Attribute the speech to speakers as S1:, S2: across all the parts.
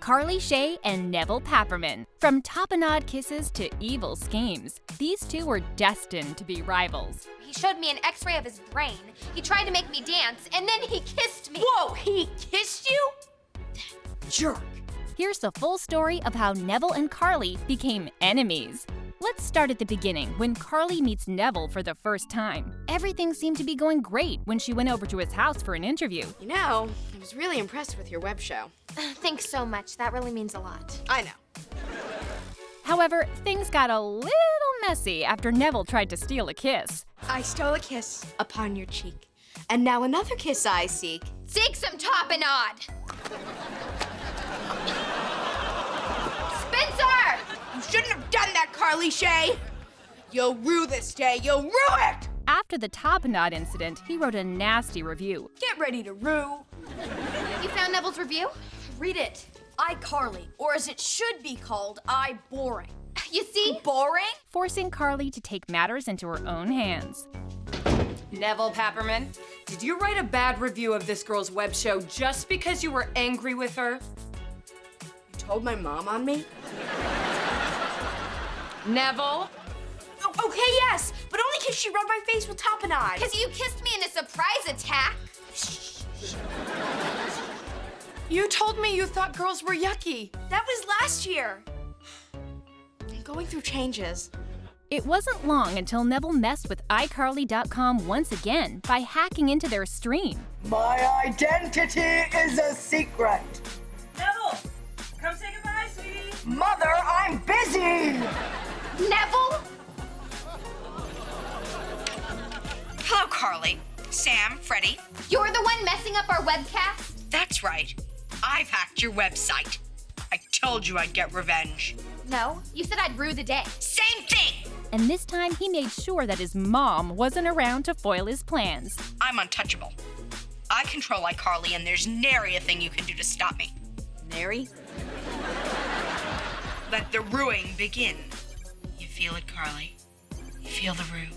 S1: Carly Shay and Nevel Papperman. From tapenade kisses to evil schemes, these two were destined to be rivals.
S2: He showed me an x-ray of his brain. He tried to make me dance, and then he kissed me.
S3: Whoa, he kissed you? Jerk.
S1: Here's the full story of how Nevel and Carly became enemies. Let's start at the beginning, when Carly meets Nevel for the first time. Everything seemed to be going great when she went over to his house for an interview.
S4: You know, I was really impressed with your web show.
S2: Thanks so much. That really means a lot.
S4: I know.
S1: However, things got a little messy after Nevel tried to steal a kiss.
S4: I stole a kiss upon your cheek. And now another kiss I seek.
S2: Seek some top and Spencer!
S4: You shouldn't have done that, Carly Shay! You'll rue this day, you'll rue it!
S1: After the top knot incident, he wrote a nasty review.
S4: Get ready to rue.
S2: You found Nevel's review?
S3: Read it. iCarly, or as it should be called, I boring.
S2: You see?
S3: Boring?
S1: forcing Carly to take matters into her own hands.
S5: Nevel Papperman, did you write a bad review of this girl's web show just because you were angry with her?
S4: You told my mom on me?
S5: Nevel?
S4: Oh, okay, yes, but only because she rubbed my face with tapenade.
S2: Because you kissed me in a surprise attack.
S5: You told me you thought girls were yucky.
S4: That was last year. I'm going through changes.
S1: It wasn't long until Nevel messed with iCarly.com once again by hacking into their stream.
S6: My identity is a secret.
S7: Nevel, come say goodbye, sweetie.
S6: Mother, I'm busy.
S2: Nevel?
S8: Hello, Carly. Sam, Freddie.
S2: You're the one messing up our webcast?
S8: That's right. I've hacked your website. I told you I'd get revenge.
S2: No, you said I'd rue the day.
S8: Same thing!
S1: And this time he made sure that his mom wasn't around to foil his plans.
S8: I'm untouchable. I control iCarly, and there's nary a thing you can do to stop me.
S4: Nary?
S8: Let the ruing begin. You feel it, Carly? Feel the rue?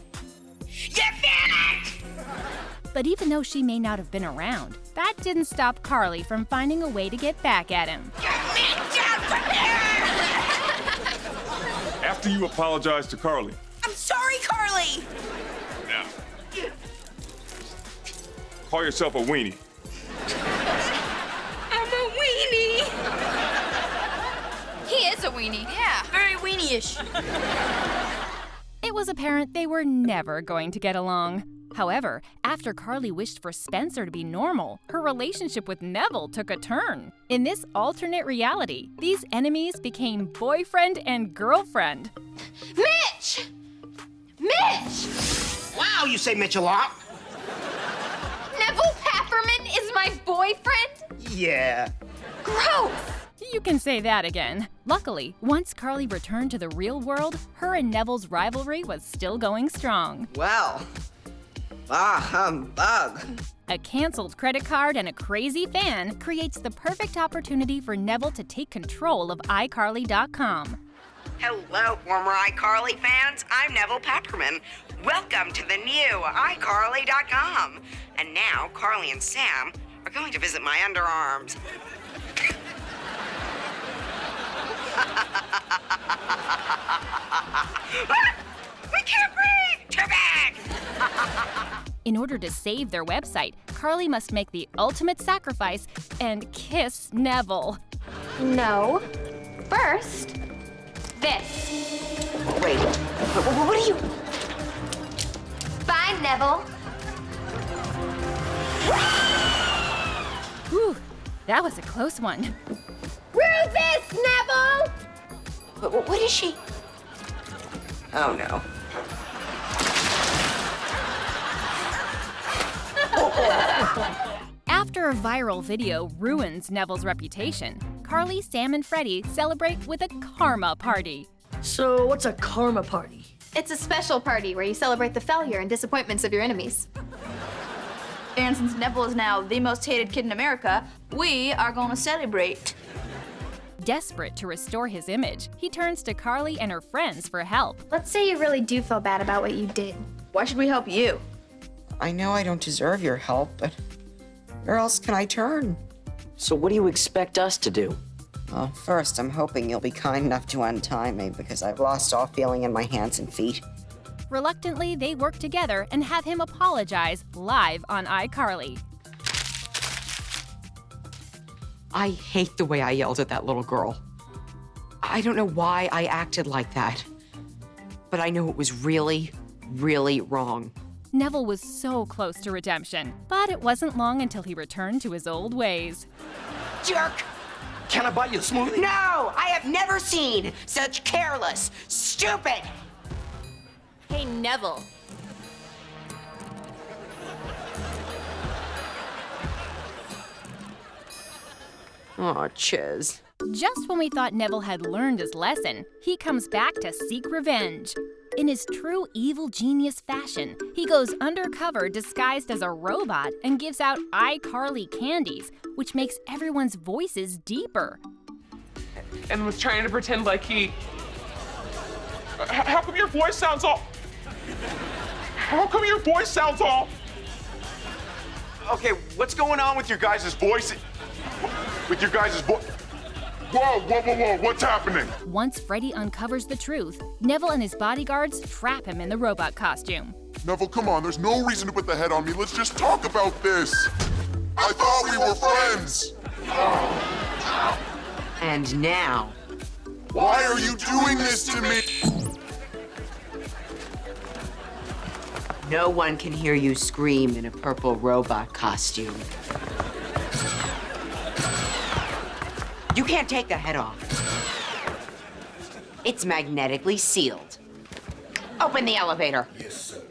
S8: You feel it!
S1: But even though she may not have been around, that didn't stop Carly from finding a way to get back at him.
S8: Get me down from here!
S9: After you apologize to Carly.
S4: I'm sorry, Carly!
S9: Now. Call yourself a weenie.
S8: I'm a weenie!
S2: He is a weenie.
S3: Yeah, very weenie-ish.
S1: It was apparent they were never going to get along. However, after Carly wished for Spencer to be normal, her relationship with Nevel took a turn. In this alternate reality, these enemies became boyfriend and girlfriend.
S2: Mitch! Mitch!
S10: Wow, you say Mitch a lot.
S2: Nevel Papperman is my boyfriend?
S10: Yeah.
S2: Gross!
S1: You can say that again. Luckily, once Carly returned to the real world, her and Nevel's rivalry was still going strong.
S10: Well. Ah, humbug.
S1: A canceled credit card and a crazy fan creates the perfect opportunity for Nevel to take control of iCarly.com.
S8: Hello, former iCarly fans. I'm Nevel Papperman. Welcome to the new iCarly.com. And now, Carly and Sam are going to visit my underarms. We can't breathe! Too big!
S1: In order to save their website, Carly must make the ultimate sacrifice and kiss Nevel.
S2: No. First, this.
S10: Wait, what are you?
S2: Bye, Nevel.
S1: Whew, that was a close one.
S2: Rufus, Nevel!
S10: Wh- What is she? Oh no.
S1: After a viral video ruins Nevel's reputation, Carly, Sam, and Freddie celebrate with a karma party.
S3: So, what's a karma party?
S2: It's a special party where you celebrate the failure and disappointments of your enemies.
S3: And since Nevel is now the most hated kid in America, we are gonna celebrate.
S1: Desperate to restore his image, he turns to Carly and her friends for help.
S2: Let's say you really do feel bad about what you did.
S3: Why should we help you?
S11: I know I don't deserve your help, but where else can I turn?
S12: So what do you expect us to do?
S8: Well, first, I'm hoping you'll be kind enough to untie me because I've lost all feeling in my hands and feet.
S1: Reluctantly, they work together and have him apologize live on iCarly.
S8: I hate the way I yelled at that little girl. I don't know why I acted like that, but I know it was really, really wrong.
S1: Nevel was so close to redemption, but it wasn't long until he returned to his old ways.
S8: Jerk!
S13: Can I buy you a smoothie?
S8: No! I have never seen such careless, stupid!
S10: Hey, Neville.
S8: Oh, Chiz.
S1: Just when we thought Nevel had learned his lesson, he comes back to seek revenge. In his true evil genius fashion, he goes undercover disguised as a robot and gives out iCarly candies, which makes everyone's voices deeper.
S14: And was trying to pretend like he. How come your voice sounds all. How come your voice sounds all.
S15: Okay, what's going on with your guys' voice? With your guys' voice? Whoa, whoa, whoa, whoa, what's happening?
S1: Once Freddie uncovers the truth, Nevel and his bodyguards trap him in the robot costume.
S15: Nevel, come on, there's no reason to put the head on me. Let's just talk about this. I thought we were friends.
S8: And now,
S15: Why are you doing this to me?
S8: no one can hear you scream in a purple robot costume. You can't take the head off. It's magnetically sealed. Open the elevator.
S15: Yes, sir.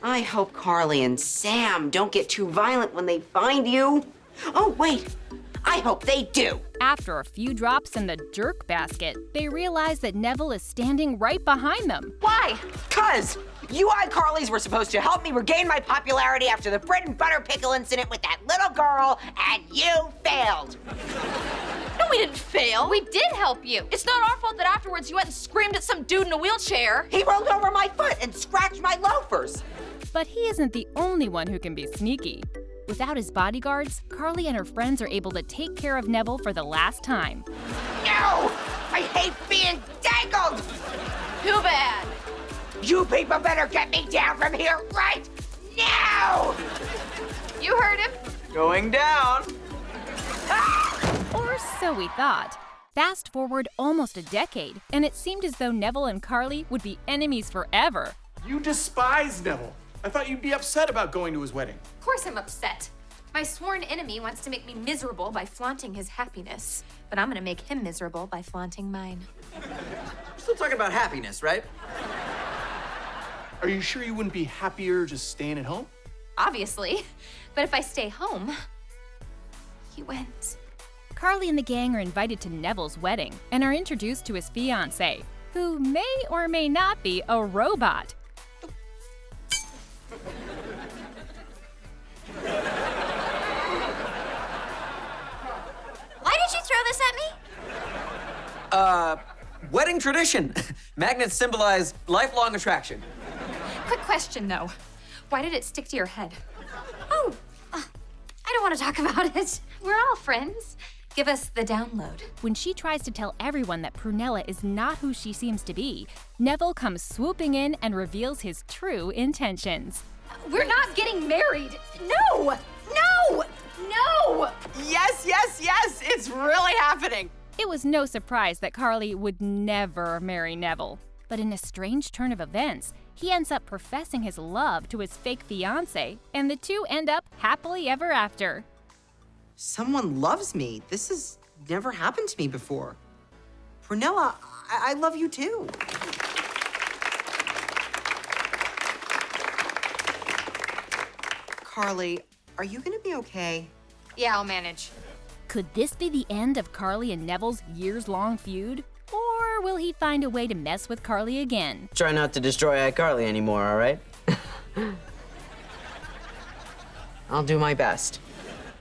S8: I hope Carly and Sam don't get too violent when they find you. Oh, wait. I hope they do.
S1: After a few drops in the jerk basket, they realize that Nevel is standing right behind them.
S8: Why? Cause you iCarlys were supposed to help me regain my popularity after the bread and butter pickle incident with that little girl, and you failed.
S3: No, we didn't fail.
S2: We did help you.
S3: It's not our fault that afterwards you went and screamed at some dude in a wheelchair.
S8: He rolled over my foot and scratched my loafers.
S1: But he isn't the only one who can be sneaky. Without his bodyguards, Carly and her friends are able to take care of Nevel for the last time.
S8: No! I hate being dangled!
S3: Too bad.
S8: You people better get me down from here right now!
S3: You heard him.
S13: Going down. Ah!
S1: Or so we thought. Fast forward almost a decade, and it seemed as though Nevel and Carly would be enemies forever.
S13: You despise Nevel. I thought you'd be upset about going to his wedding.
S2: Of course I'm upset. My sworn enemy wants to make me miserable by flaunting his happiness, but I'm gonna make him miserable by flaunting mine.
S13: You're still talking about happiness, right? Are you sure you wouldn't be happier just staying at home?
S2: Obviously. But if I stay home, he wins.
S1: Carly and the gang are invited to Nevel's wedding and are introduced to his fiancée, who may or may not be a robot.
S10: Why did you throw this at me?
S16: Uh, wedding tradition. Magnets symbolize lifelong attraction.
S2: Quick question though. Why did it stick to your head? Oh, uh, I don't want to talk about it. We're all friends. Give us the download.
S1: When she tries to tell everyone that Prunella is not who she seems to be, Nevel comes swooping in and reveals his true intentions.
S2: We're not getting married. No! No! No!
S4: Yes, yes, yes, it's really happening.
S1: It was no surprise that Carly would never marry Nevel. But in a strange turn of events, he ends up professing his love to his fake fiancée, and the two end up happily ever after.
S8: Someone loves me. This has never happened to me before. Prunella, I, I love you too. Carly, are you gonna be okay?
S2: Yeah, I'll manage.
S1: Could this be the end of Carly and Nevel's years long feud? Or will he find a way to mess with Carly again?
S12: Try not to destroy iCarly anymore, all right?
S8: I'll do my best.